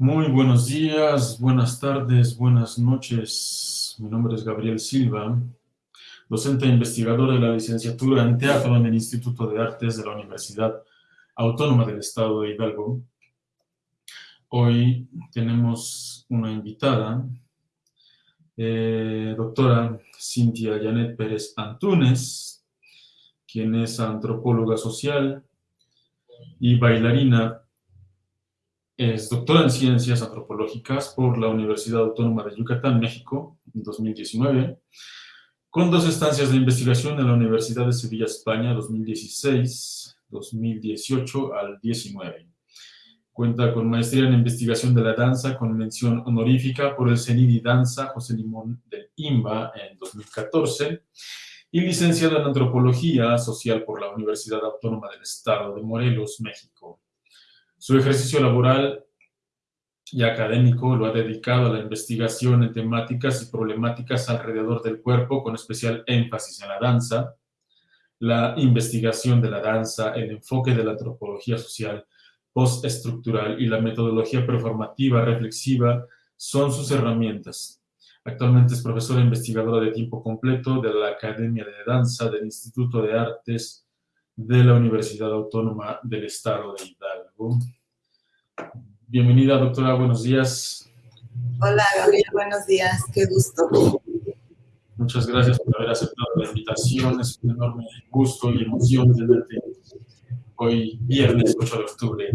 Muy buenos días, buenas tardes, buenas noches. Mi nombre es Gabriel Silva, docente e investigador de la licenciatura en teatro en el Instituto de Artes de la Universidad Autónoma del Estado de Hidalgo. Hoy tenemos una invitada, eh, doctora Cintia Janet Pérez Antúnez, quien es antropóloga social y bailarina es doctora en Ciencias Antropológicas por la Universidad Autónoma de Yucatán, México, en 2019, con dos estancias de investigación en la Universidad de Sevilla, España, 2016-2018 al 19. Cuenta con maestría en investigación de la danza con mención honorífica por el CENIDI Danza José Limón del IMBA en 2014 y licenciada en Antropología Social por la Universidad Autónoma del Estado de Morelos, México. Su ejercicio laboral y académico lo ha dedicado a la investigación en temáticas y problemáticas alrededor del cuerpo, con especial énfasis en la danza, la investigación de la danza, el enfoque de la antropología social postestructural y la metodología performativa reflexiva son sus herramientas. Actualmente es profesora investigadora de tiempo completo de la Academia de Danza del Instituto de Artes de la Universidad Autónoma del Estado de Hidalgo. Bienvenida, doctora, buenos días. Hola, Gabriel, buenos días, qué gusto. Muchas gracias por haber aceptado la invitación, es un enorme gusto y emoción tenerte hoy, viernes 8 de octubre,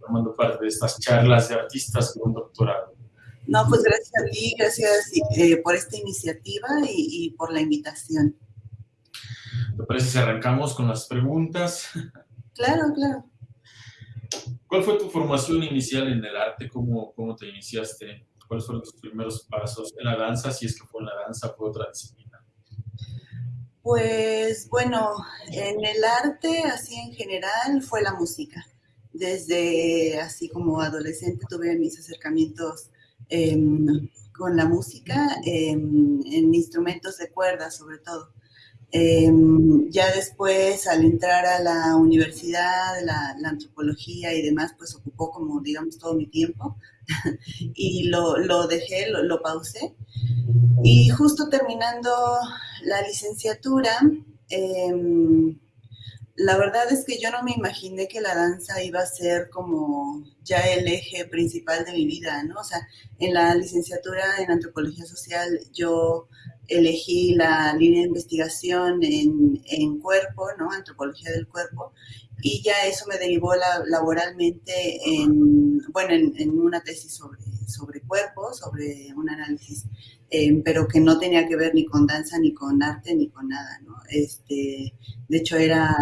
formando parte de estas charlas de artistas con doctorado. No, pues gracias a ti, gracias eh, por esta iniciativa y, y por la invitación. ¿Te parece si arrancamos con las preguntas? Claro, claro. ¿Cuál fue tu formación inicial en el arte? ¿Cómo, cómo te iniciaste? ¿Cuáles fueron tus primeros pasos en la danza? Si es que fue en la danza, fue otra disciplina. Pues bueno, en el arte, así en general, fue la música. Desde así como adolescente tuve mis acercamientos eh, con la música, eh, en instrumentos de cuerda sobre todo. Em, ya después, al entrar a la universidad, la, antropología y demás, pues ocupó como, digamos, todo mi tiempo y lo, lo dejé, lo, lo, pausé. Y justo terminando la licenciatura, eh, la verdad es que yo no me imaginé que la danza iba a ser como ya el eje principal de mi vida, ¿no? O sea, en la licenciatura en antropología social yo elegí la línea de investigación en, cuerpo, ¿no? Antropología del cuerpo, y ya eso me derivó laboralmente en, bueno, en, una tesis sobre, sobre cuerpo, sobre un análisis, eh, pero que no tenía que ver ni con danza, ni con arte, ni con nada, ¿no? Este, de hecho, era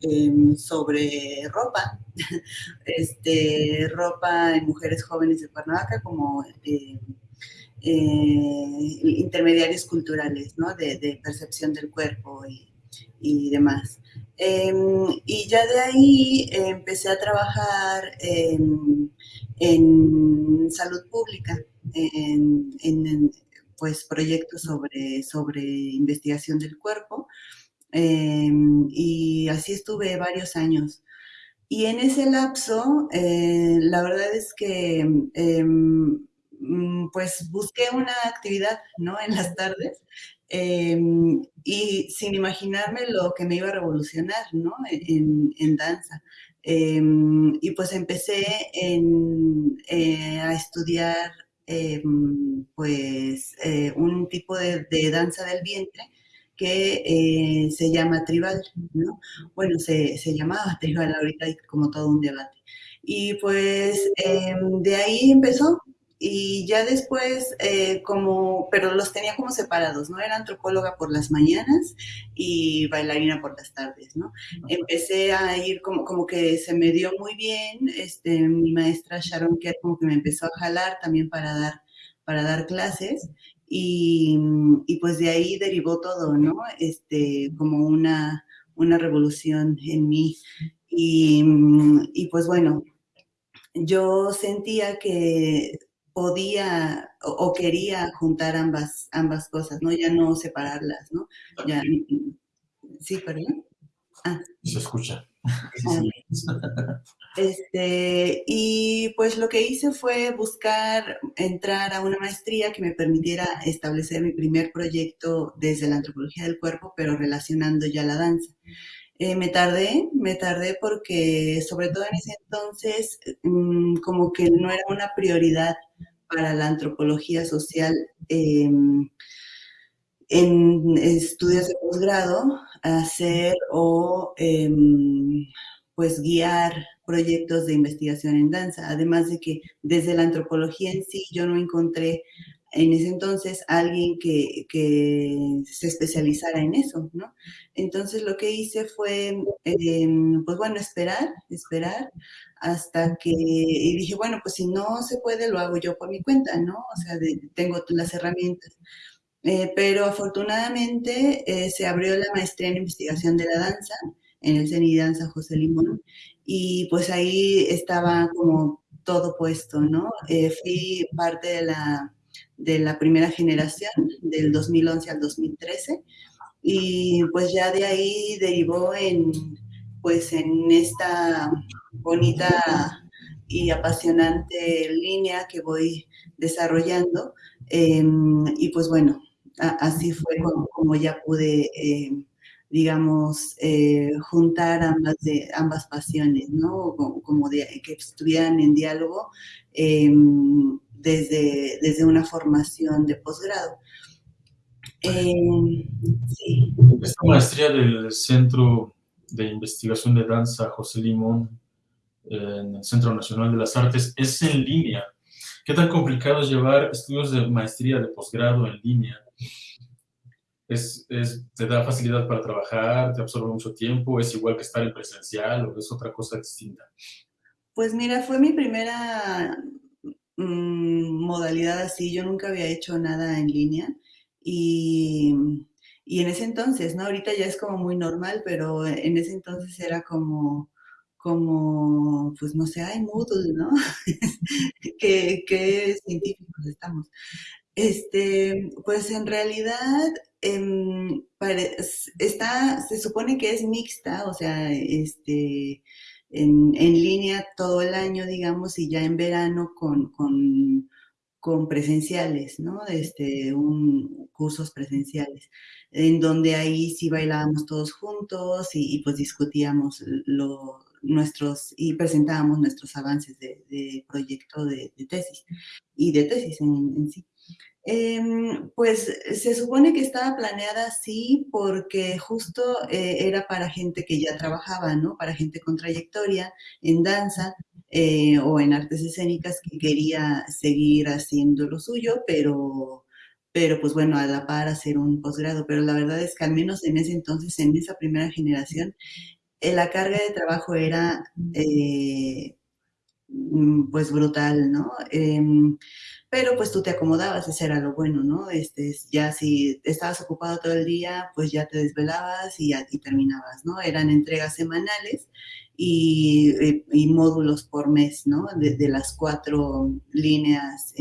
em, sobre ropa, este, ropa en mujeres jóvenes de Cuernavaca, como eh, eh, intermediarios culturales, ¿no? De, percepción del cuerpo y, demás. Em, y ya de ahí empecé a trabajar en, salud pública, en, pues proyectos sobre, sobre investigación del cuerpo. Em, y así estuve varios años. Y en ese lapso, eh, la verdad es que mm, pues busqué una actividad, ¿no? En las tardes em, y sin imaginarme lo que me iba a revolucionar, ¿no? En, danza. y pues empecé eh, a estudiar pues eh, un tipo de, de danza del vientre que eh, se llama tribal, ¿no? Bueno, se, se, llamaba tribal, ahorita hay como todo un debate. Y pues em, de ahí empezó y ya después eh, como, pero los tenía como separados, ¿no? Era antropóloga por las mañanas y bailarina por las tardes, ¿no? Empecé a ir como, como que se me dio muy bien, este, mi maestra Sharon Kerr como que me empezó a jalar también para dar, para dar clases y, pues de ahí derivó todo, ¿no? Este, como una, una revolución en mí. Y, y, pues bueno, yo sentía que podía o, quería juntar ambas, ambas cosas, ¿no? Ya no separarlas, ¿no? Ya, sí, perdón. Ah. Se escucha. Este, y pues lo que hice fue buscar entrar a una maestría que me permitiera establecer mi primer proyecto desde la antropología del cuerpo, pero relacionando ya la danza. Eh, me tardé, me tardé porque sobre todo en ese entonces mm, como que no era una prioridad para la antropología social em, en estudios de posgrado hacer o em, pues guiar proyectos de investigación en danza, además de que desde la antropología en sí yo no encontré en ese entonces alguien que, se especializara en eso, ¿no? Entonces lo que hice fue, em, pues bueno, esperar, esperar hasta que, y dije, bueno, pues si no se puede, lo hago yo por mi cuenta, ¿no? O sea, tengo las herramientas. Eh, pero afortunadamente eh, se abrió la maestría en investigación de la danza en el CENI Danza José Limón y pues ahí estaba como todo puesto, ¿no? Eh, fui parte de la, de la primera generación del 2011 al 2013 y pues ya de ahí derivó en pues en esta bonita y apasionante línea que voy desarrollando em, y pues bueno, así fue como, ya pude, eh, digamos, eh, juntar ambas, de, ambas pasiones, ¿no? Como, que estuvieran en diálogo em, desde, desde una formación de posgrado. Em, Esta maestría del Centro de Investigación de Danza José Limón en el Centro Nacional de las Artes es en línea. ¿Qué tan complicado es llevar estudios de maestría de posgrado en línea? Es, ¿Te da facilidad para trabajar? ¿Te absorbe mucho tiempo? ¿Es igual que estar en presencial o es otra cosa distinta? Pues mira, fue mi primera mm, modalidad así. Yo nunca había hecho nada en línea y, y, en ese entonces, ¿no? Ahorita ya es como muy normal, pero en ese entonces era como, como, pues no sé, hay Moodle, ¿no? ¿Qué, científicos estamos. Este, pues en realidad em, está, se supone que es mixta, o sea, este, en, línea todo el año, digamos, y ya en verano con, con, presenciales, ¿no? Este, cursos presenciales, en donde ahí sí bailábamos todos juntos y, pues discutíamos lo, nuestros, y presentábamos nuestros avances de, proyecto de, tesis y de tesis en sí. Em, pues se supone que estaba planeada así porque justo eh, era para gente que ya trabajaba, ¿no? Para gente con trayectoria en danza eh, o en artes escénicas que quería seguir haciendo lo suyo, pero, pero pues bueno, a la par hacer un posgrado. Pero la verdad es que al menos en ese entonces, en esa primera generación, eh, la carga de trabajo era mm, pues brutal, ¿no? Pero pues tú te acomodabas, ese era lo bueno, ¿no? Este, ya si estabas ocupado todo el día, pues ya te desvelabas y, ya, terminabas, ¿no? Eran entregas semanales y, eh, módulos por mes, ¿no? De, las cuatro líneas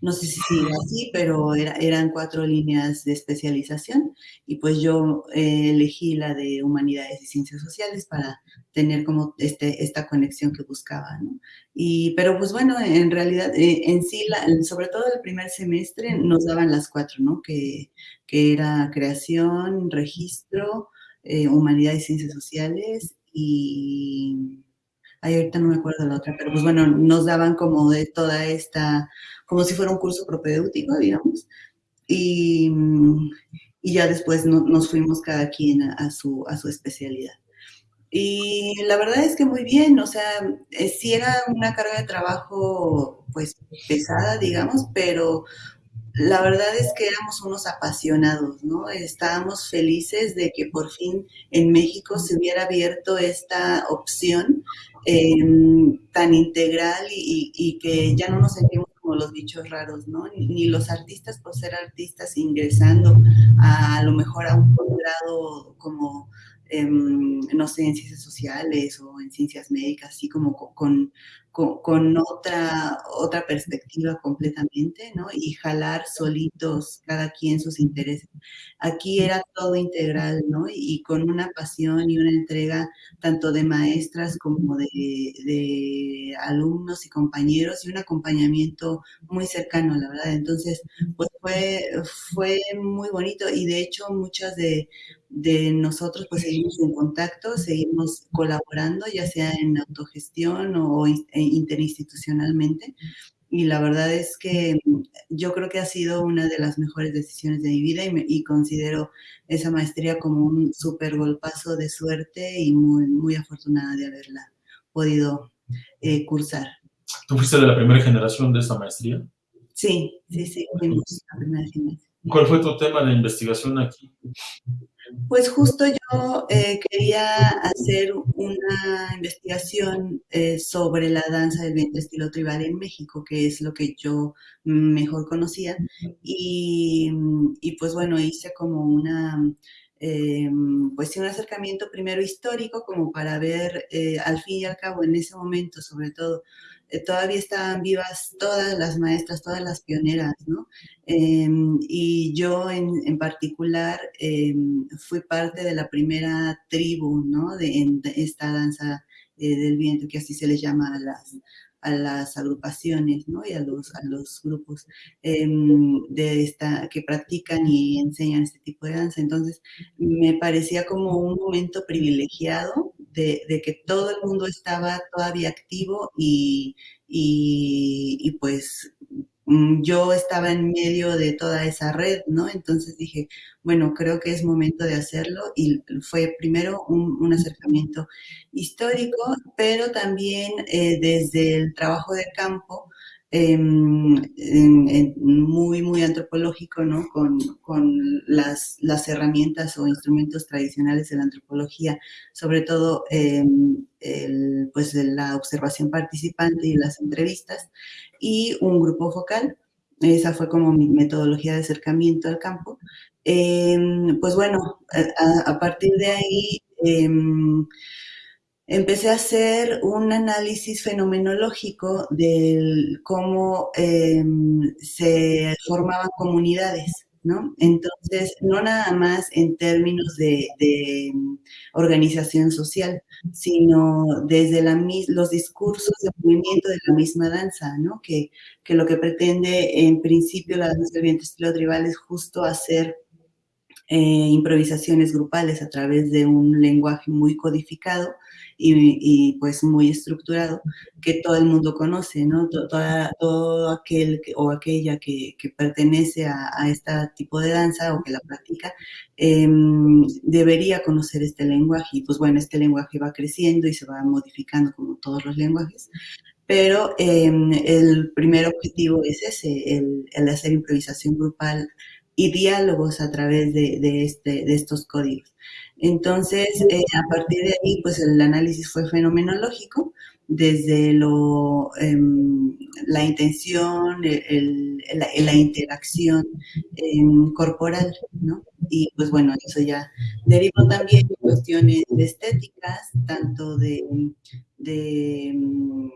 no sé si sigue así, pero eran cuatro líneas de especialización y pues yo eh, elegí la de humanidades y ciencias sociales para tener como este, esta conexión que buscaba, ¿no? Y, pero pues bueno, en realidad, eh, en sí, sobre todo el primer semestre nos daban las cuatro, ¿no? Que, que era creación, registro, eh, humanidades y ciencias sociales y Ahorita no me acuerdo la otra, pero pues bueno, nos daban como de toda esta, como si fuera un curso propedéutico, digamos. Y, y ya después nos fuimos cada quien a, su, a su especialidad. Y la verdad es que muy bien, o sea, eh, sí era una carga de trabajo pues pesada, digamos, pero la verdad es que éramos unos apasionados, ¿no? Estábamos felices de que por fin en México se hubiera abierto esta opción em, tan integral y, que ya no nos sentimos como los bichos raros, ¿no? Ni, los artistas por ser artistas ingresando a, lo mejor a un posgrado como em, no sé, en ciencias sociales o en ciencias médicas, así como con, con, otra, otra perspectiva completamente, ¿no? Y jalar solitos cada quien sus intereses. Aquí era todo integral, ¿no? Y, con una pasión y una entrega tanto de maestras como de, de, alumnos y compañeros y un acompañamiento muy cercano, la verdad. Entonces, pues fue, fue muy bonito y de hecho muchas de, de nosotros pues seguimos en contacto, seguimos colaborando, ya sea en autogestión o e interinstitucionalmente. Y la verdad es que yo creo que ha sido una de las mejores decisiones de mi vida y, considero esa maestría como un súper golpazo de suerte y muy, muy afortunada de haberla podido eh, cursar. ¿Tú fuiste de la primera generación de esa maestría? Sí, sí, sí, fuimos la primera generación. ¿Cuál fue tu tema de investigación aquí? Pues justo yo eh, quería hacer una investigación eh, sobre la danza del vientre estilo tribal en México, que es lo que yo mejor conocía. Y, pues bueno, hice como una, eh, pues un acercamiento primero histórico, como para ver al fin y al cabo en ese momento, sobre todo, eh, todavía estaban vivas todas las maestras, todas las pioneras, ¿no? Em, y yo en, particular em, fui parte de la primera tribu, ¿no? De, esta danza eh, del viento, que así se les llama a las, a las agrupaciones ¿no? y a los, a los grupos em, de esta, que practican y enseñan este tipo de danza. Entonces, me parecía como un momento privilegiado de, que todo el mundo estaba todavía activo y, y, y pues Mm, yo estaba en medio de toda esa red, ¿no? Entonces dije, bueno, creo que es momento de hacerlo y fue primero un, acercamiento histórico, pero también eh, desde el trabajo de campo, em, muy, muy antropológico, ¿no? Con, las, las, herramientas o instrumentos tradicionales de la antropología, sobre todo em, el, pues la observación participante y las entrevistas y un grupo focal. Esa fue como mi metodología de acercamiento al campo. Em, pues bueno, a, partir de ahí empecé a hacer un análisis fenomenológico de cómo em, se formaban comunidades. ¿no? Entonces, no nada más en términos de, organización social, sino desde los discursos de movimiento de la misma danza, ¿no? Que, que lo que pretende en principio la danza del viento estilo tribal es justo hacer eh, improvisaciones grupales a través de un lenguaje muy codificado y, pues muy estructurado que todo el mundo conoce, ¿no? Todo, aquel o aquella que, pertenece a, este tipo de danza o que la practica em, debería conocer este lenguaje y pues bueno, este lenguaje va creciendo y se va modificando como todos los lenguajes, pero em, el primer objetivo es ese, el, el hacer improvisación grupal y diálogos a través de, este, de estos códigos. Entonces, eh, a partir de ahí, pues el análisis fue fenomenológico, desde lo, em, la intención, la, interacción em, corporal, ¿no? Y pues bueno, eso ya derivó también de cuestiones estéticas, tanto de, de mm,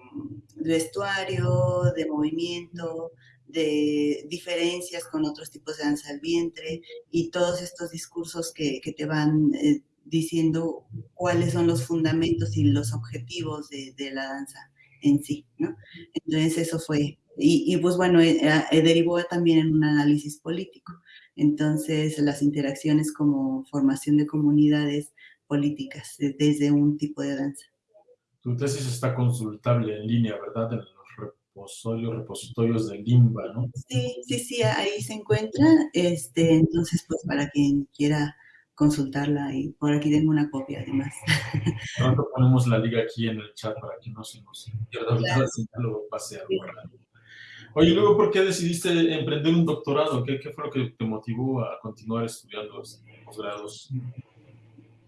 vestuario, de movimiento, de diferencias con otros tipos de danza del vientre y todos estos discursos que, te van eh, diciendo cuáles son los fundamentos y los objetivos de, la danza en sí, ¿no? Entonces eso fue, y, pues bueno, eh, eh, derivó también en un análisis político. Entonces las interacciones como formación de comunidades políticas desde un tipo de danza. Tu tesis está consultable en línea, ¿verdad? Repositorios, repositorios de Limba, ¿no? Sí, sí, sí, ahí se encuentra. Este, entonces, pues para quien quiera consultarla y por aquí tengo una copia además. Pronto ponemos la liga aquí en el chat para que no se nos pierda claro. lo pase a Oye, luego, ¿por qué decidiste emprender un doctorado? ¿Qué, ¿Qué, fue lo que te motivó a continuar estudiando los posgrados?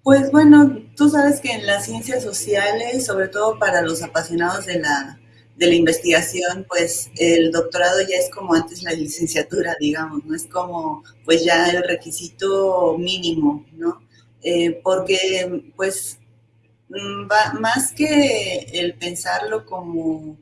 Pues bueno, tú sabes que en las ciencias sociales, sobre todo para los apasionados de la de la investigación, pues el doctorado ya es como antes la licenciatura, digamos, no es como pues ya el requisito mínimo, ¿no? eh, porque pues mm, más que el pensarlo como,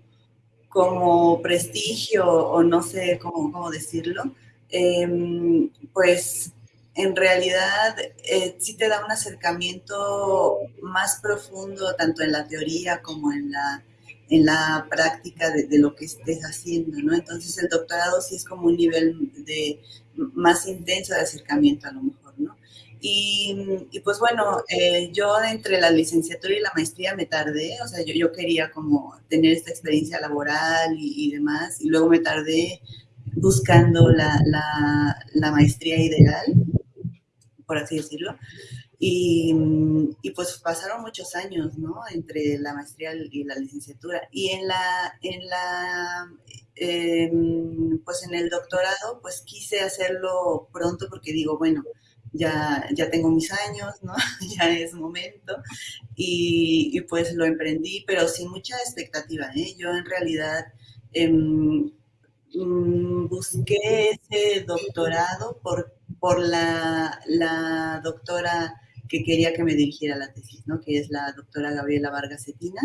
como prestigio o no sé cómo, cómo decirlo, em, pues en realidad eh, sí te da un acercamiento más profundo tanto en la teoría como en la, en la práctica de, lo que estés haciendo, ¿no? Entonces el doctorado sí es como un nivel de más intenso de acercamiento a lo mejor, ¿no? Y, pues bueno, eh, yo entre la licenciatura y la maestría me tardé, o sea, yo, yo quería como tener esta experiencia laboral y, demás, y luego me tardé buscando la, la, la maestría ideal, por así decirlo. Y, y, pues pasaron muchos años, ¿no? Entre la maestría y la licenciatura. Y en la, en la, em, pues en el doctorado, pues quise hacerlo pronto porque digo, bueno, ya, ya tengo mis años, ¿no? ya es momento. Y, y, pues lo emprendí, pero sin mucha expectativa, ¿eh? Yo en realidad em, mm, busqué ese doctorado por, por la, la doctora que quería que me dirigiera la tesis, ¿no? que es la doctora Gabriela Vargas Cetina,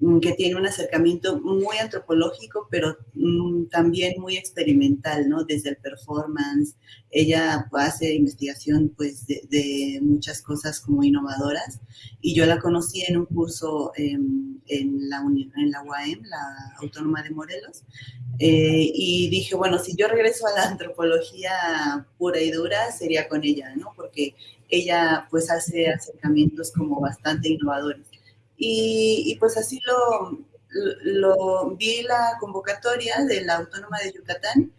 mm, que tiene un acercamiento muy antropológico, pero mm, también muy experimental, ¿no? Desde el performance. Ella hace investigación, pues, de, muchas cosas como innovadoras. Y yo la conocí en un curso en, la, en la UAM, la Autónoma de Morelos. Eh, y dije, bueno, si yo regreso a la antropología pura y dura, sería con ella, ¿no? Porque ella pues hace acercamientos como bastante innovadores. Y, pues así lo, lo, vi la convocatoria de la Autónoma de Yucatán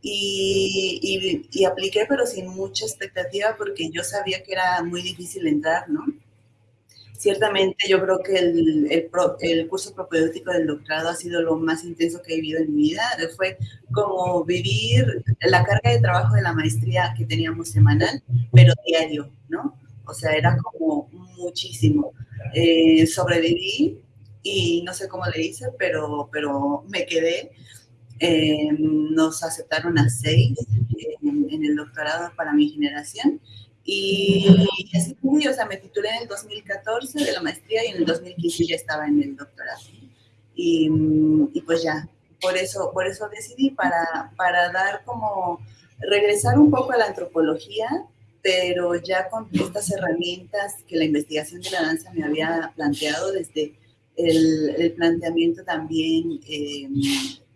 y, y, apliqué, pero sin mucha expectativa porque yo sabía que era muy difícil entrar, ¿no? Ciertamente yo creo que el, el, el, curso propedéutico del doctorado ha sido lo más intenso que he vivido en mi vida. Fue como vivir la carga de trabajo de la maestría que teníamos semanal, pero diario, ¿no? O sea, era como muchísimo. Eh, sobreviví y no sé cómo le hice, pero, pero me quedé. Eh, nos aceptaron a seis en el doctorado para mi generación y, fue, o sea, me titulé en el 2014 de la maestría y en el 2015 ya estaba en el doctorado. Y, y pues ya, por eso, por eso decidí, para, para dar como, regresar un poco a la antropología, pero ya con estas herramientas que la investigación de la danza me había planteado desde el, el planteamiento también, eh,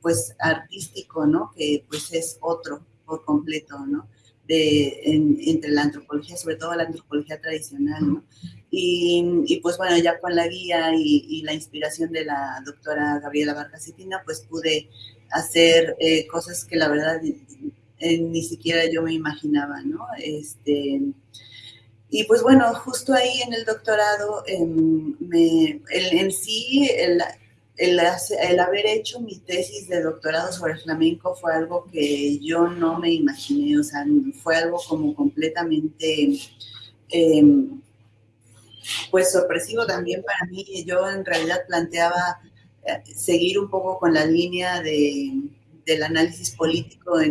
pues, artístico, ¿no? Que pues es otro por completo, ¿no? Entre la antropología, sobre todo la antropología tradicional. Y, pues bueno, ya con la guía y, la inspiración de la doctora Gabriela Vargas pues pude hacer eh, cosas que la verdad eh, ni siquiera yo me imaginaba, ¿no? Este, y pues bueno, justo ahí en el doctorado, em, me, en sí, el, haber hecho mi tesis de doctorado sobre flamenco fue algo que yo no me imaginé, o sea, fue algo como completamente, em, pues sorpresivo también para mí. Yo en realidad planteaba eh, seguir un poco con la línea de, del análisis político de,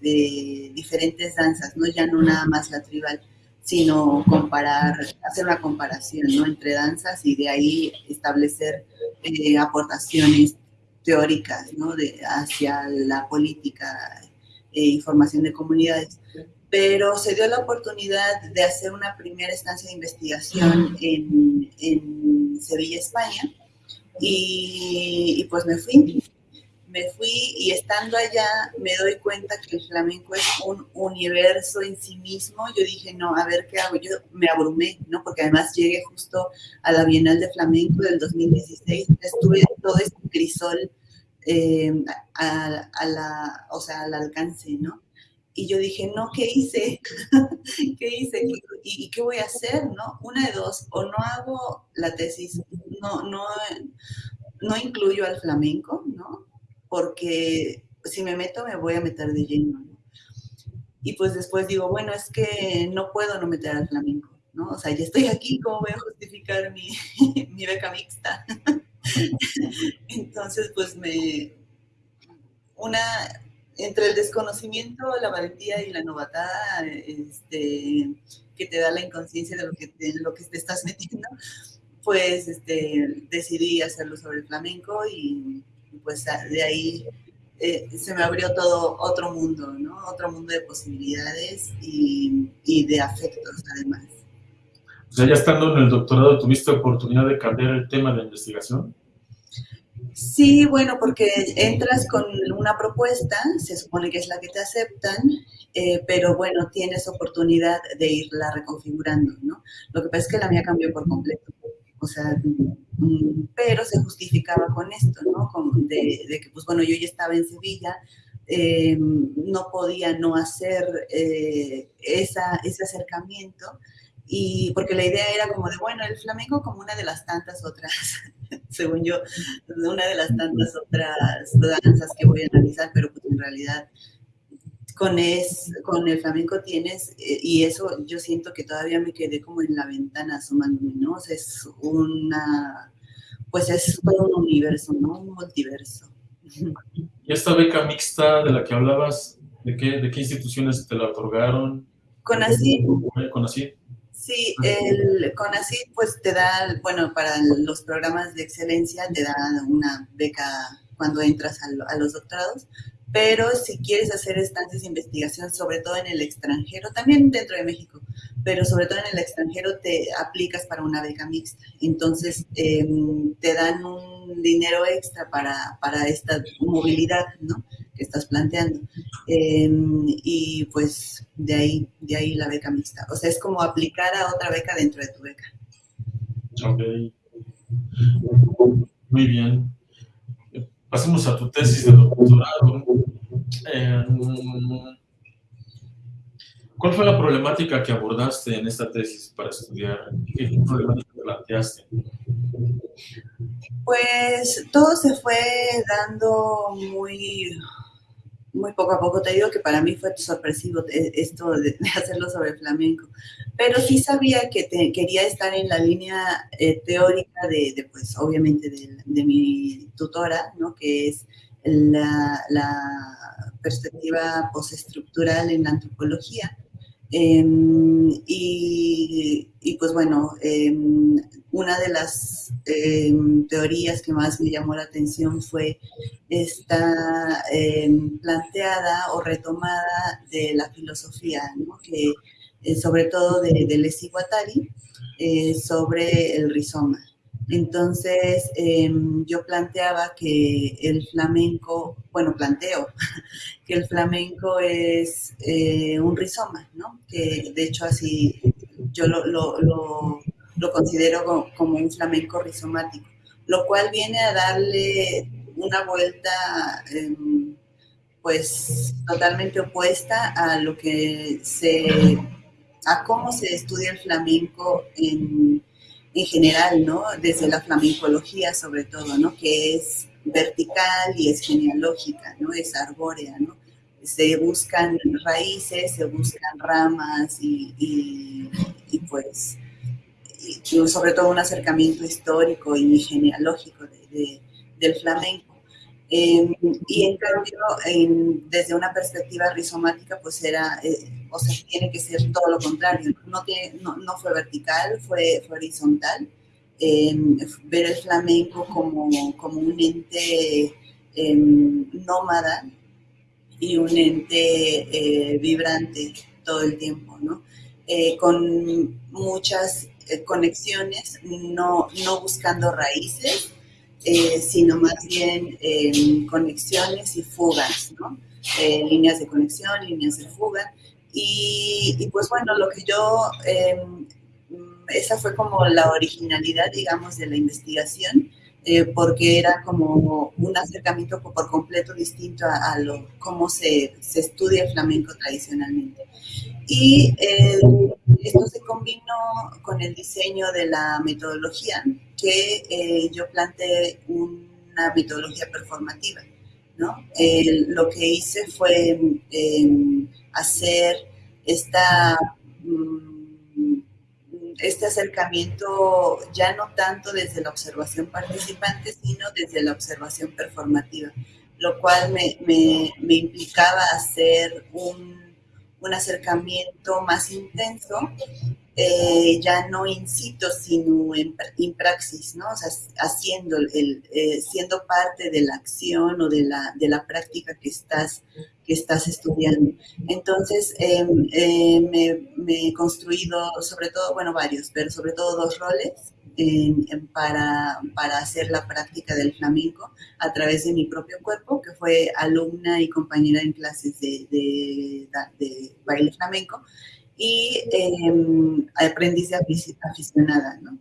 de, diferentes danzas, ¿no? Ya no nada más la tribal sino comparar, hacer una comparación ¿no? entre danzas y de ahí establecer eh, aportaciones teóricas ¿no? de, hacia la política e información de comunidades. Pero se dio la oportunidad de hacer una primera estancia de investigación en, en Sevilla, España, y, y, pues me fui me fui y estando allá me doy cuenta que el flamenco es un universo en sí mismo. Yo dije, no, a ver qué hago. Yo me abrumé, ¿no? Porque además llegué justo a la Bienal de Flamenco del 2016. Estuve todo este crisol eh, a, o sea, al alcance, ¿no? Y yo dije, no, ¿qué hice? ¿Qué hice? ¿Y, ¿Y, qué voy a hacer? ¿No? Una de dos, o no hago la tesis, no, no, no incluyo al flamenco, ¿no? Porque si me meto me voy a meter de lleno. Y pues después digo, bueno, es que no puedo no meter al flamenco, ¿no? O sea, ya estoy aquí, ¿cómo voy a justificar mi, mi beca mixta? Entonces, pues me... Una, entre el desconocimiento, la valentía y la novatada, este, que te da la inconsciencia de lo que, de lo que te estás metiendo, pues este, decidí hacerlo sobre el flamenco y pues de ahí eh, se me abrió todo otro mundo, ¿no? Otro mundo de posibilidades y, y, de afectos además. O sea, ya estando en el doctorado, ¿tuviste oportunidad de cambiar el tema de investigación? Sí, bueno, porque entras con una propuesta, se supone que es la que te aceptan, eh, pero bueno, tienes oportunidad de irla reconfigurando, ¿no? Lo que pasa es que la mía cambió por completo. O sea, mm, pero se justificaba con esto, ¿no? de, que, pues bueno, yo ya estaba en Sevilla, eh, no podía no hacer eh, esa, ese acercamiento, y porque la idea era como de, bueno, el flamenco como una de las tantas otras, según yo, una de las tantas otras danzas que voy a analizar, pero pues en realidad con, es, con el flamenco tienes, eh, y eso yo siento que todavía me quedé como en la ventana asomándome, ¿no? O sea, es una, pues es todo un universo, ¿no? Un multiverso. ¿Y esta beca mixta de la que hablabas, de qué, de qué instituciones te la otorgaron? Con así. Con así. Sí, el CONACYT pues te da, bueno, para los programas de excelencia te da una beca cuando entras a, los doctorados, pero si quieres hacer estancias de investigación, sobre todo en el extranjero, también dentro de México, pero sobre todo en el extranjero te aplicas para una beca mixta. Entonces em, te dan un dinero extra para, para esta movilidad ¿no? que estás planteando. Em, y pues de ahí, de ahí la beca mixta. O sea, es como aplicar a otra beca dentro de tu beca. Ok. Muy bien. Pasemos a tu tesis de doctorado. Em, ¿Cuál fue la problemática que abordaste en esta tesis para estudiar? ¿Qué problemática planteaste? Pues todo se fue dando muy, muy poco a poco. Te digo que para mí fue sorpresivo esto de, hacerlo sobre flamenco. Pero sí sabía que quería estar en la línea eh, teórica de, pues, obviamente, de, mi tutora, ¿no? Que es la, la perspectiva postestructural en la antropología. Em, y, pues bueno, em, una de las em, teorías que más me llamó la atención fue esta planteada o retomada de la filosofía, que eh, sobre todo de, de Guattari, eh, sobre el rizoma. Entonces, em, yo planteaba que el flamenco, bueno, planteo que el flamenco es eh, un rizoma, ¿no? Que de hecho así yo lo, lo, considero como un flamenco rizomático, lo cual viene a darle una vuelta, em, pues, totalmente opuesta a lo que se, a cómo se estudia el flamenco en en general, ¿no? Desde la flamencología sobre todo, ¿no? Que es vertical y es genealógica, ¿no? Es arbórea, ¿no? Se buscan raíces, se buscan ramas y, y, pues, y sobre todo un acercamiento histórico y genealógico de, del flamenco. Em, y en cambio, desde una perspectiva rizomática, pues era, eh, o sea, tiene que ser todo lo contrario. No, no, no fue vertical, fue, fue horizontal. Em, ver el flamenco como, como un ente em, nómada y un ente eh, vibrante todo el tiempo, ¿no? Eh, con muchas conexiones, no, no buscando raíces, eh, sino más bien eh, conexiones y fugas, ¿no? Eh, líneas de conexión, líneas de fuga. Y, pues bueno, lo que yo, em, esa fue como la originalidad, digamos, de la investigación, porque era como un acercamiento por completo distinto a, lo, cómo se, se, estudia el flamenco tradicionalmente. Y esto se combinó con el diseño de la metodología, que eh, yo planteé una metodología performativa. ¿no? lo que hice fue em, hacer esta, mm, este acercamiento ya no tanto desde la observación participante, sino desde la observación performativa, lo cual me, me, implicaba hacer un, un acercamiento más intenso eh, ya no in situ, sino en, praxis, ¿no? O sea, haciendo, el, eh, siendo parte de la acción o de la, de la práctica que estás, que estás estudiando. Entonces, em, eh, me, me, he construido, sobre todo, bueno, varios, pero sobre todo dos roles para, para hacer la práctica del flamenco a través de mi propio cuerpo, que fue alumna y compañera en clases de, de, de baile flamenco, y eh, aprendiz aficionada, ¿no?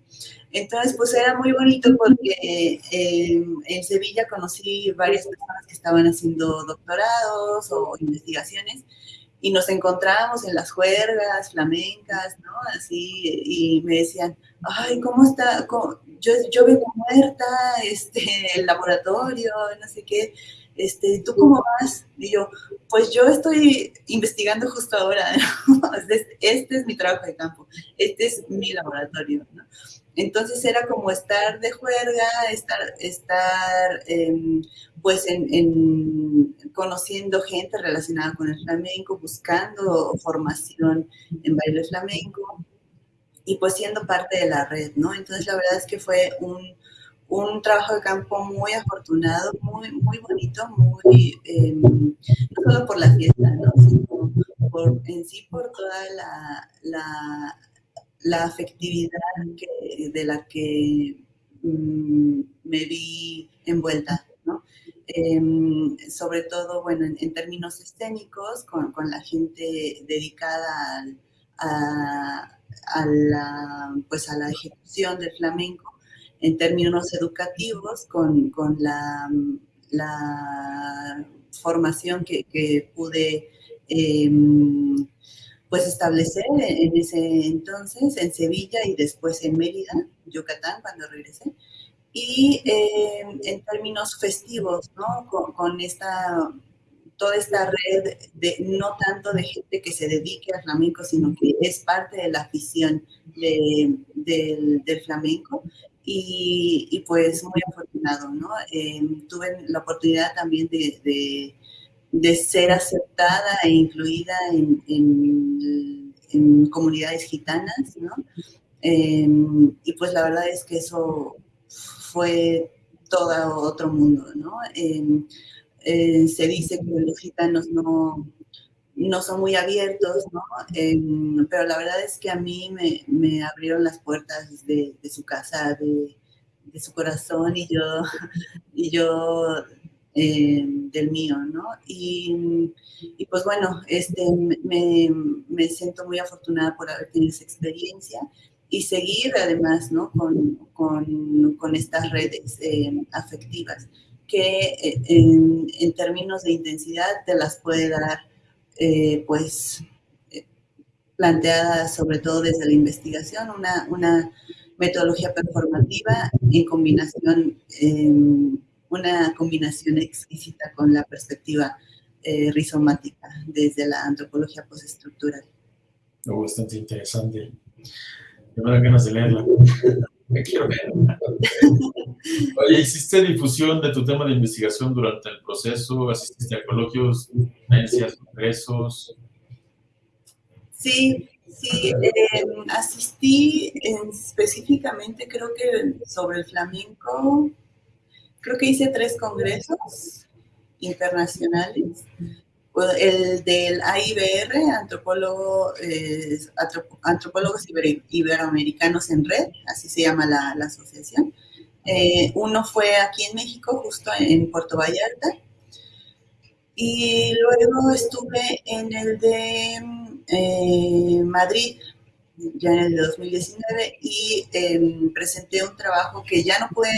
Entonces, pues era muy bonito porque em, en Sevilla conocí varias personas que estaban haciendo doctorados o investigaciones y nos encontrábamos en las juergas flamencas, ¿no? Así, y me decían, ay, ¿cómo está? Yo, yo vengo muerta, este, el laboratorio, no sé qué este, ¿tú cómo vas? Y yo, pues yo estoy investigando justo ahora, este, este, es mi trabajo de campo, este es mi laboratorio, ¿no? Entonces era como estar de juerga, estar, estar em, pues en, conociendo gente relacionada con el flamenco, buscando formación en baile flamenco y pues siendo parte de la red, ¿no? Entonces la verdad es que fue un, un trabajo de campo muy afortunado, muy, muy bonito, em, no solo por la fiesta, sino por, en sí por toda la, la, la afectividad de la que mm, me vi envuelta, ¿no? Em, sobre todo, bueno, en, términos escénicos, con, con, la gente dedicada a, a, la, pues a la ejecución del flamenco, en términos educativos con, con la, la, formación que, que pude em, pues establecer en ese entonces en Sevilla y después en Mérida, Yucatán, cuando regresé. Y em, en términos festivos, ¿no? Con, con, esta, toda esta red de no tanto de gente que se dedique al flamenco, sino que es parte de la afición de, del, del flamenco y, pues muy afortunado, ¿no? Em, tuve la oportunidad también de, de, ser aceptada e incluida en, en, comunidades gitanas, ¿no? Em, y pues la verdad es que eso fue todo otro mundo, ¿no? Em, eh, se dice que los gitanos no, no son muy abiertos, ¿no? pero la verdad es que a mí me, me abrieron las puertas de, su casa, de, de, su corazón y yo, y yo eh, del mío, ¿no? Y, y, pues bueno, este, me, me, siento muy afortunada por haber tenido esa experiencia y seguir además, ¿no? Con, con, con estas redes eh, afectivas que eh, en, en términos de intensidad te las puede dar eh, pues eh, planteada sobre todo desde la investigación, una, una metodología performativa en combinación, una combinación exquisita con la perspectiva eh, rizomática desde la antropología postestructural. Oh, bastante interesante. Me de leerla. Me quiero ver. Oye, ¿hiciste difusión de tu tema de investigación durante el proceso? ¿Asististe a coloquios, conferencias, congresos? Sí, sí, em, asistí específicamente, creo que sobre el flamenco, creo que hice tres congresos internacionales el del AIBR, antropólogo, eh, Antropólogos Iberoamericanos en Red, así se llama la, asociación. Eh, uno fue aquí en México, justo en Puerto Vallarta, y luego estuve en el de eh, Madrid, ya en el de 2019, y em, presenté un trabajo que ya no pude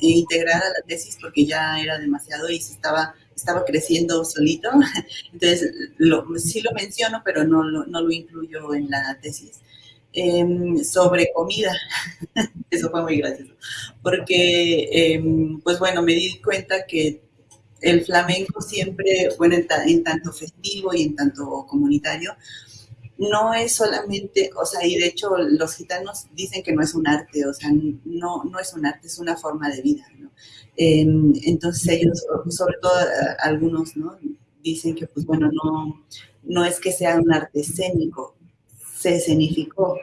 integrar a la tesis porque ya era demasiado y se estaba estaba creciendo solito, entonces lo, sí lo menciono, pero no, no lo incluyo en la tesis. Em, sobre comida. Eso fue muy gracioso. Porque, em, pues bueno, me di cuenta que el flamenco siempre, bueno, en, tanto festivo y en tanto comunitario, no es solamente, o sea, y de hecho los gitanos dicen que no es un arte, o sea, no, no es un arte, es una forma de vida. Em, entonces ellos, sobre todo eh, algunos, ¿no? Dicen que, pues bueno, no, no es que sea un arte escénico, se escenificó,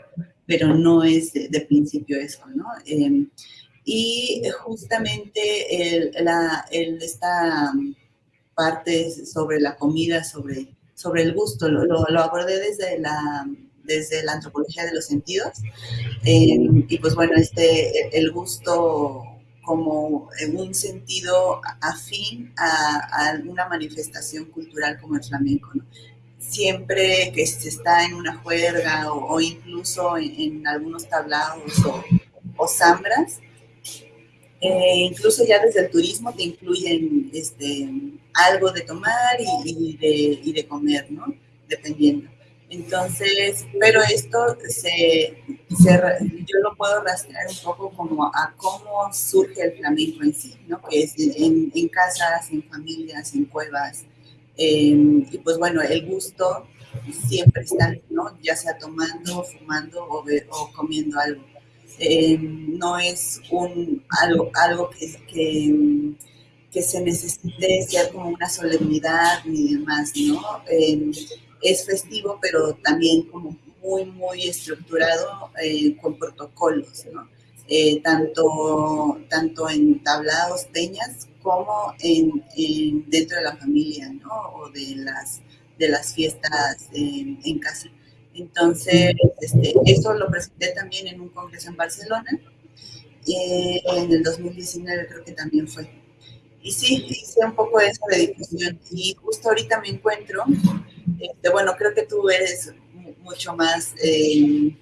pero no es de, principio eso, ¿no? Em, y justamente el, la, esta parte sobre la comida, sobre, sobre el gusto, lo, lo, abordé desde la, desde la antropología de los sentidos. Em, y pues bueno, este, el gusto como en un sentido afín a, a, una manifestación cultural como el flamenco. Siempre que se está en una juerga o, incluso en, algunos tablados o, o zambras, eh, incluso ya desde el turismo te incluyen este, algo de tomar y, de, y de comer, ¿no? Dependiendo. Entonces, pero esto se, yo lo puedo rastrear un poco como a cómo surge el flamenco en sí, ¿no? Que es en, casas, en familias, en cuevas. Em, y pues bueno, el gusto siempre está, ¿no? Ya sea tomando, fumando o comiendo algo. Em, no es un, algo, algo que, que, se necesite ser como una solemnidad ni demás, ¿no? Em, es festivo, pero también como muy, muy estructurado eh, con protocolos. Eh, tanto, tanto en tablados, peñas, como en, dentro de la familia, ¿no? O de las, de las fiestas en casa. Entonces, este, eso lo presenté también en un congreso en Barcelona, eh, en el 2019 creo que también fue. Y sí, hice un poco eso de difusión y justo ahorita me encuentro este, bueno, creo que tú eres mucho más eh,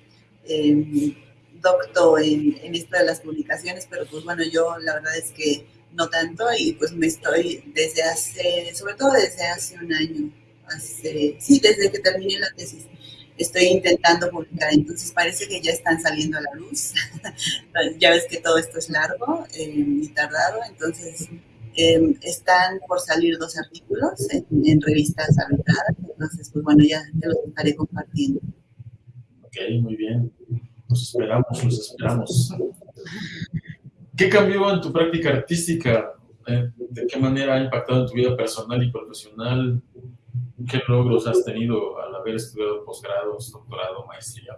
docto en, en, esto de las publicaciones, pero pues bueno, yo la verdad es que no tanto y pues me estoy desde hace, sobre todo desde hace un año, hace, sí, desde que terminé la tesis, estoy intentando publicar, entonces parece que ya están saliendo a la luz, ya ves que todo esto es largo eh, y tardado, entonces Em, están por salir dos artículos en, revistas arbitradas, entonces, pues bueno, ya te los estaré compartiendo. Ok, muy bien. Los esperamos, los esperamos. ¿Qué cambió en tu práctica artística? Eh, ¿De qué manera ha impactado en tu vida personal y profesional? ¿Qué logros has tenido al haber estudiado posgrados, doctorado, maestría?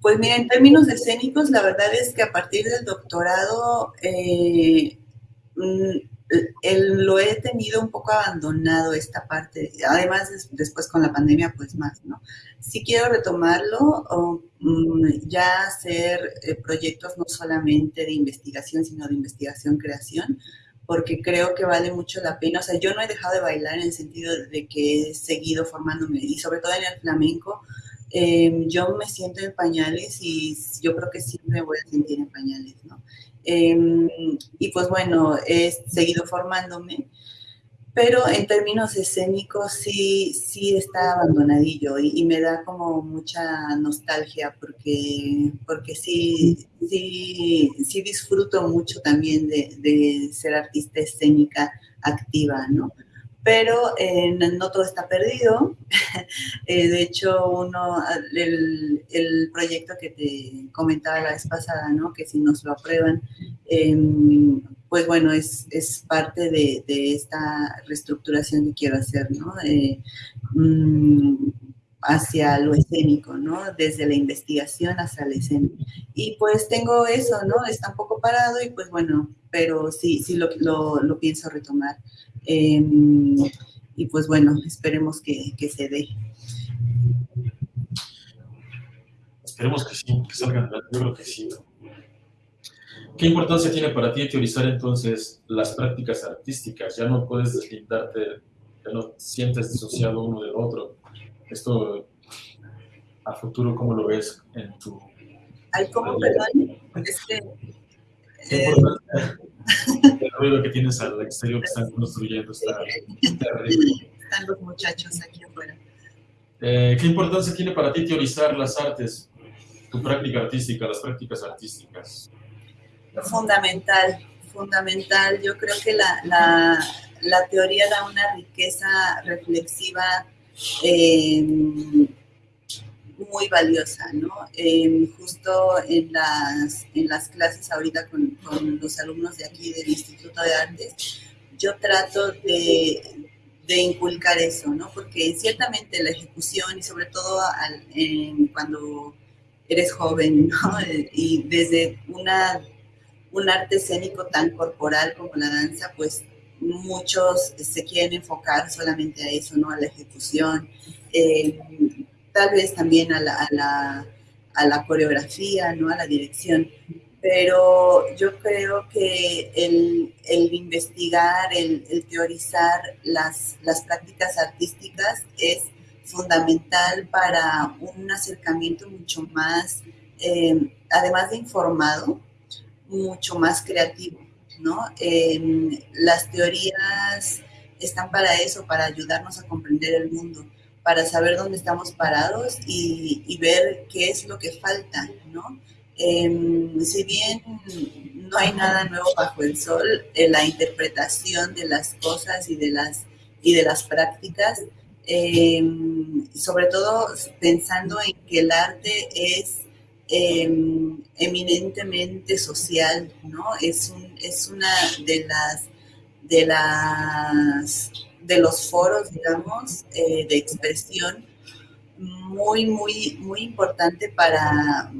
Pues mira, en términos escénicos, la verdad es que a partir del doctorado eh, Mm, lo he tenido un poco abandonado esta parte, además después con la pandemia pues más, ¿no? Sí quiero retomarlo o mm, ya hacer eh, proyectos no solamente de investigación, sino de investigación-creación, porque creo que vale mucho la pena. O sea, yo no he dejado de bailar en el sentido de que he seguido formándome y sobre todo en el flamenco, em, yo me siento en pañales y yo creo que siempre voy a sentir en pañales, ¿no? Em, y pues bueno, he seguido formándome, pero en términos escénicos sí, sí está abandonadillo y, me da como mucha nostalgia porque, porque sí, sí, sí disfruto mucho también de, de ser artista escénica activa, ¿no? Pero eh, no todo está perdido. Eh, de hecho, uno, el, el, proyecto que te comentaba la vez pasada, ¿no? que si nos lo aprueban, em, pues bueno, es, es parte de, de, esta reestructuración que quiero hacer, ¿no? Mm, hacia lo escénico, ¿no? Desde la investigación hacia la escena. Y pues tengo eso, ¿no? Está un poco parado y pues bueno, pero sí, sí lo, lo, lo pienso retomar. Em, y pues bueno, esperemos que, que, se dé. Esperemos que sí, que salgan, yo creo que sí. ¿Qué importancia tiene para ti teorizar entonces las prácticas artísticas? Ya no puedes deslindarte, ya no sientes disociado uno del otro. Esto a futuro, ¿cómo lo ves en tu... Ay, ¿cómo, perdón? Es que... Eh, el ruido que tienes al exterior que están construyendo está terrible. Están los muchachos aquí afuera. Eh, ¿Qué importancia tiene para ti teorizar las artes, tu práctica artística, las prácticas artísticas? Fundamental, fundamental. Yo creo que la, la, la teoría da una riqueza reflexiva eh, muy valiosa, ¿no? Em, justo en las, en las clases ahorita con, los alumnos de aquí del Instituto de Artes, yo trato de, de inculcar eso, ¿no? Porque ciertamente la ejecución y sobre todo cuando eres joven, ¿no? Y desde una, un arte escénico tan corporal como la danza, pues muchos se quieren enfocar solamente a eso, ¿no? A la ejecución, eh, tal vez también a la, a la, a la coreografía, ¿no? A la dirección pero yo creo que el, el investigar, el, teorizar las, las prácticas artísticas es fundamental para un acercamiento mucho más, eh, además de informado, mucho más creativo, ¿no? Eh, las teorías están para eso, para ayudarnos a comprender el mundo, para saber dónde estamos parados y, ver qué es lo que falta, ¿no? Em, si bien no hay nada nuevo bajo el sol, en la interpretación de las cosas y de las, y de las prácticas, em, sobre todo pensando en que el arte es em, eminentemente social, ¿no? Es, un, es una de las, de las de los foros, digamos, eh, de expresión muy, muy, muy importante para,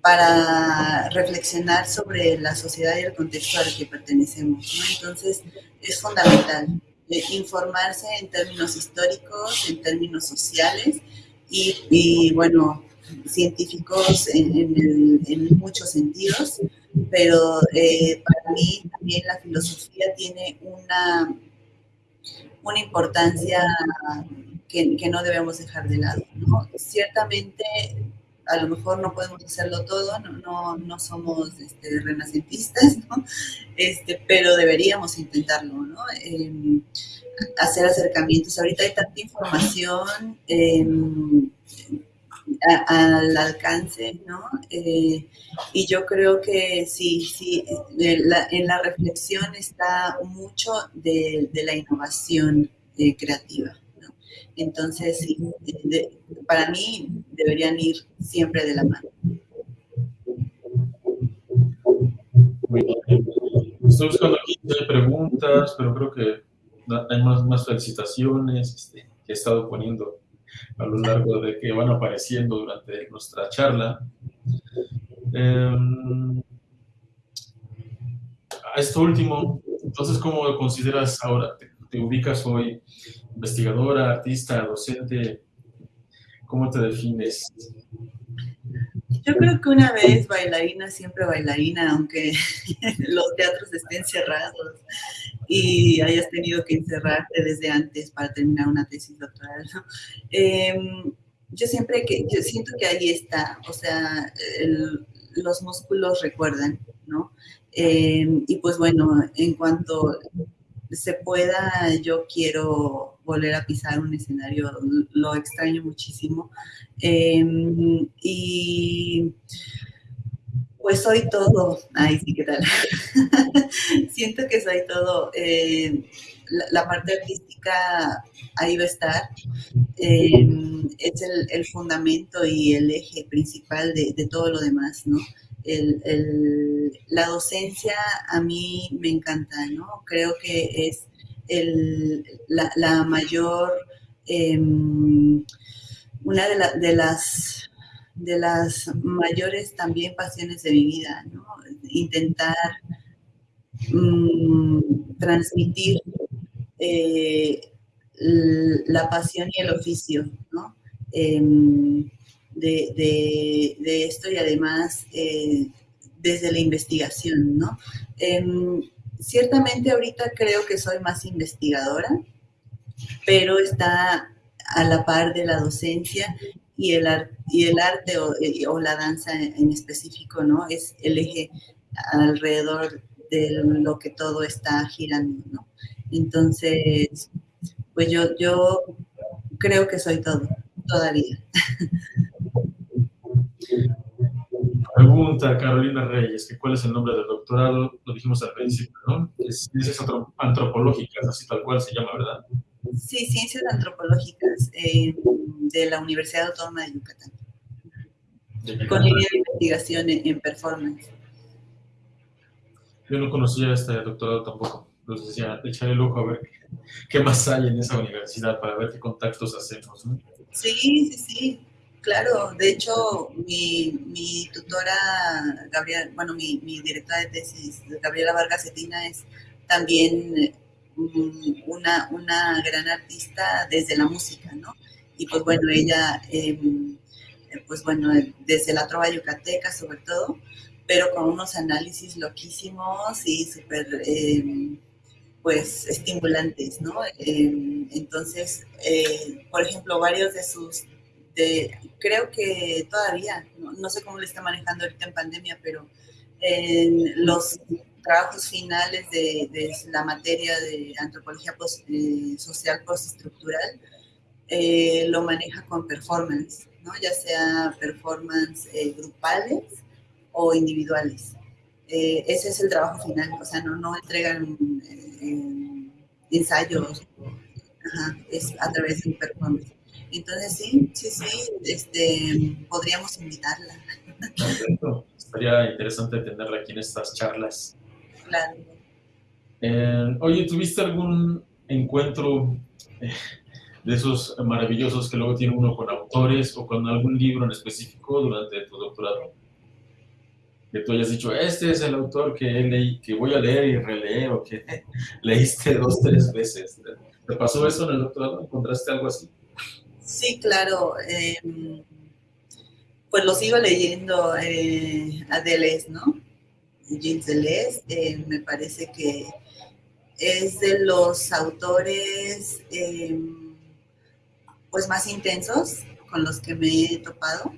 para reflexionar sobre la sociedad y el contexto al que pertenecemos. Entonces, es fundamental eh, informarse en términos históricos, en términos sociales y, bueno, científicos en, muchos sentidos, pero eh, para mí también la filosofía tiene una, una importancia que, que no debemos dejar de lado. ¿no? Ciertamente a lo mejor no podemos hacerlo todo, no, no, no somos este, renacentistas. Este, pero deberíamos intentarlo, ¿no? Eh, hacer acercamientos. Ahorita hay tanta información eh, al alcance, ¿no? Eh, y yo creo que sí, sí, en la reflexión está mucho de, la innovación eh, creativa. Entonces, para mí deberían ir siempre de la mano. Estoy buscando aquí preguntas, pero creo que hay más, más felicitaciones este, que he estado poniendo a lo largo de que van apareciendo durante nuestra charla. Em, a esto último, entonces, ¿cómo consideras ahora? te ubicas hoy investigadora, artista, docente? ¿Cómo te defines? Yo creo que una vez bailarina, siempre bailarina, aunque los teatros estén cerrados y hayas tenido que encerrarte desde antes para terminar una tesis doctoral. Em, yo siempre que, yo siento que ahí está, o sea, los músculos recuerdan, ¿no? Em, y pues bueno, en cuanto se pueda, yo quiero volver a pisar un escenario, lo extraño muchísimo. Em, y pues soy todo, ay sí, ¿qué tal? Siento que soy todo. Eh, la, parte artística ahí va a estar. Em, es el, fundamento y el eje principal de todo lo demás, ¿no? El, la docencia a mí me encanta, ¿no? Creo que es la, mayor, em, una de, las, de las mayores también pasiones de mi vida, ¿no? Intentar mm, transmitir eh, la pasión y el oficio, ¿no? Em, de, esto y además eh, desde la investigación, ¿no? Em, ciertamente ahorita creo que soy más investigadora, pero está a la par de la docencia y el, y el arte o, o, la danza en específico, ¿no? Es el eje alrededor de lo que todo está girando, ¿no? Entonces, pues yo, yo creo que soy todo, todavía. Pregunta Carolina Reyes, que cuál es el nombre del doctorado, lo dijimos al principio, ¿no? Es ciencias antropológicas, así tal cual se llama, ¿verdad? Sí, ciencias antropológicas eh, de la Universidad Autónoma de Yucatán. Con línea de investigación en, performance. Yo no conocía este doctorado tampoco. Entonces decía, echaré el ojo a ver qué más hay en esa universidad para ver qué contactos hacemos. ¿no? Sí, sí, sí. Claro, de hecho, mi, tutora, Gabriela, bueno, mi, directora de tesis, Gabriela Vargas Cetina, es también mm, una, una gran artista desde la música, ¿no? Y pues bueno, ella, em, pues bueno, desde la trova yucateca sobre todo, pero con unos análisis loquísimos y súper, em, pues, estimulantes, ¿no? Em, entonces, eh, por ejemplo, varios de sus creo que todavía, no, sé cómo le está manejando ahorita en pandemia, pero en los trabajos finales de, la materia de antropología eh, social postestructural, eh, lo maneja con performance, ya sea performance eh, grupales o individuales. ese es el trabajo final, o sea, no entregan ensayos, es a través de un performance. Entonces sí, sí, sí, este, podríamos invitarla. Perfecto. Estaría interesante tenerla aquí en estas charlas. Claro. Eh, oye, ¿tuviste algún encuentro eh, de esos maravillosos que luego tiene uno con autores o con algún libro en específico durante tu doctorado? Que tú hayas dicho, este es el autor que, leí, que voy a leer y releer o que leíste dos, tres veces. ¿Te pasó eso en el doctorado? ¿Encontraste algo así? Sí, claro. Em, pues los iba leyendo eh, a Deleuze, ¿no? Jean Deleuze, eh, me parece que es de los autores em, pues más intensos con los que me he topado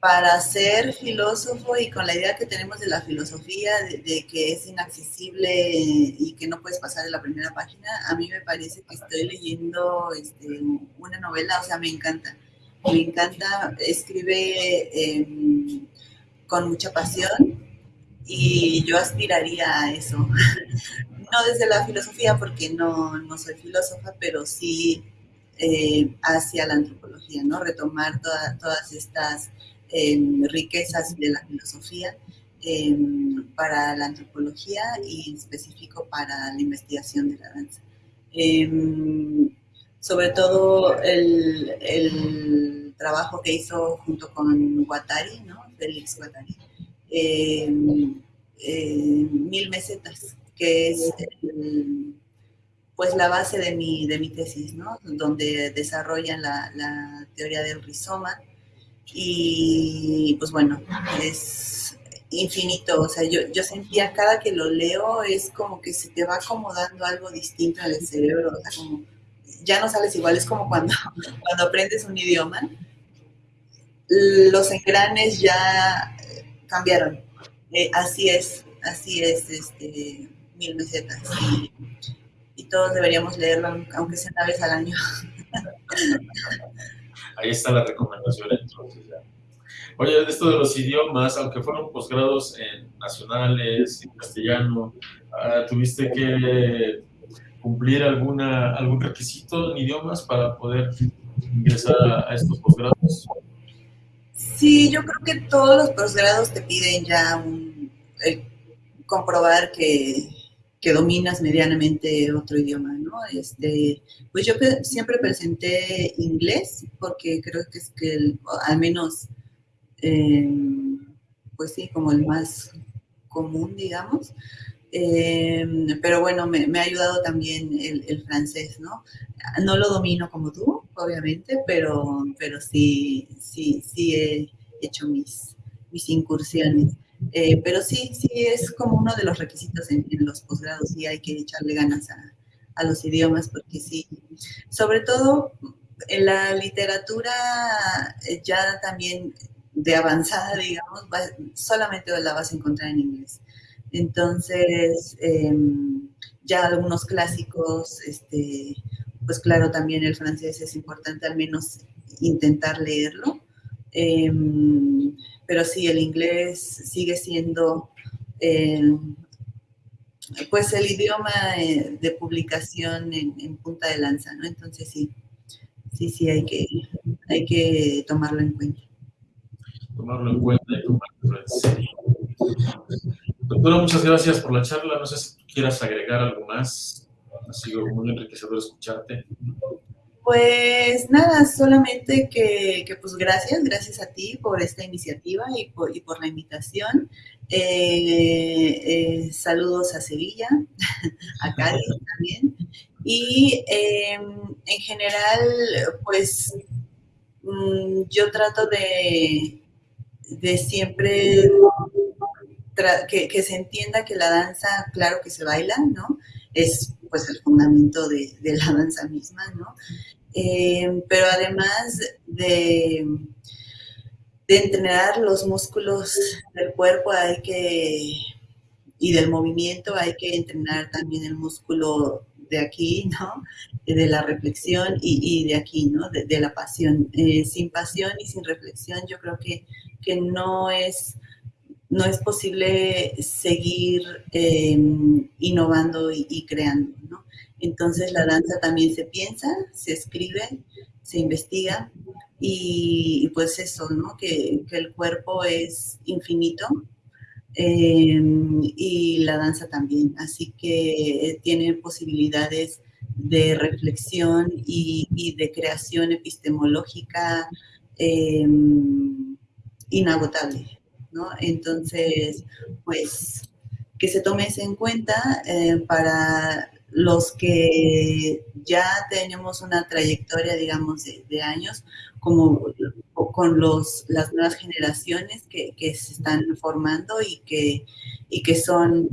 para ser filósofo y con la idea que tenemos de la filosofía, de, que es inaccesible y que no puedes pasar de la primera página, a mí me parece que estoy leyendo este, una novela, o sea, me encanta. Me encanta, escribe em, con mucha pasión y yo aspiraría a eso. no desde la filosofía, porque no, no soy filósofa, pero sí eh, hacia la antropología, ¿no? Retomar todas estas riquezas de la filosofía para la antropología y específico para la investigación de la danza. Sobre todo el, trabajo que hizo junto con Guattari, ¿no? Félix Guattari, em, Mil Mesetas, que es pues la base de mi, de mi tesis, ¿no? donde desarrollan la, la teoría del rizoma y pues bueno, es infinito, o sea, yo, yo sentía cada que lo leo es como que se te va acomodando algo distinto en el cerebro, o sea, como ya no sales igual, es como cuando, cuando aprendes un idioma, los engranes ya cambiaron, eh, así es, así es, este, mil mesetas, y, y todos deberíamos leerlo, aunque sea una vez al año. Ahí está la recomendación entonces ya. Oye, esto de los idiomas, aunque fueron posgrados en nacionales, en castellano, ah, ¿tuviste que cumplir alguna, algún requisito en idiomas para poder ingresar a, estos posgrados? Sí, yo creo que todos los posgrados te piden ya comprobar que, que dominas medianamente otro idioma, Este, pues yo siempre presenté inglés porque creo que es que al menos, eh, pues sí, como el más común, digamos. Eh, pero bueno, me, ha ayudado también el, francés, ¿no? No lo domino como tú, obviamente, pero, pero sí, sí, sí he hecho mis, mis incursiones. Eh, pero sí, sí es como uno de los requisitos en, los posgrados y hay que echarle ganas a, los idiomas porque sí, sobre todo en la literatura eh, ya también de avanzada, digamos, solamente la vas a encontrar en inglés. Entonces, em, ya algunos clásicos, este, pues claro, también el francés es importante al menos intentar leerlo. Em, pero sí, el inglés sigue siendo eh, pues el idioma de publicación en, punta de lanza, ¿no? Entonces sí, sí, sí, hay que, hay que tomarlo en cuenta. Tomarlo en cuenta y tomarlo en serio. Doctora, muchas gracias por la charla. No sé si quieras agregar algo más. Ha sido muy enriquecedor escucharte. Pues nada, solamente que, pues gracias, gracias a ti por esta iniciativa y por, y por la invitación. Eh, eh, saludos a Sevilla, a Cádiz también. Y em, en general, pues mm, yo trato de, de siempre que, se entienda que la danza, claro que se baila, ¿no? Es pues el fundamento de, de la danza misma, ¿no? Eh, pero además de, entrenar los músculos del cuerpo hay que, y del movimiento hay que entrenar también el músculo de aquí, ¿no? De la reflexión y, de aquí, ¿no? De, la pasión. Eh, sin pasión y sin reflexión yo creo que, que no es no es posible seguir em, innovando y, creando, ¿no? Entonces la danza también se piensa, se escribe, se investiga y, pues eso, ¿no? Que, el cuerpo es infinito em, y la danza también, así que tiene posibilidades de reflexión y, de creación epistemológica em, inagotable, ¿no? Entonces, pues que se tome eso en cuenta eh, para los que ya tenemos una trayectoria, digamos, de, años, como con los, las nuevas generaciones que, se están formando y que, y que son,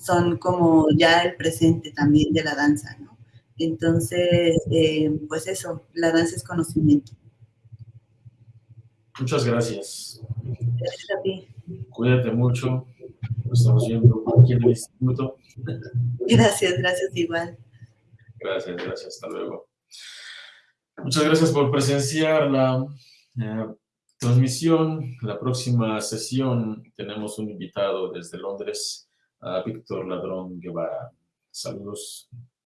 son como ya el presente también de la danza, ¿no? Entonces, eh, pues eso, la danza es conocimiento. Muchas gracias. Gracias a ti. Cuídate mucho. Nos estamos viendo aquí en el instituto. Gracias, gracias igual. Gracias, gracias. Hasta luego. Muchas gracias por presenciar la eh, transmisión. La próxima sesión tenemos un invitado desde Londres, a Víctor Ladrón Guevara. Saludos.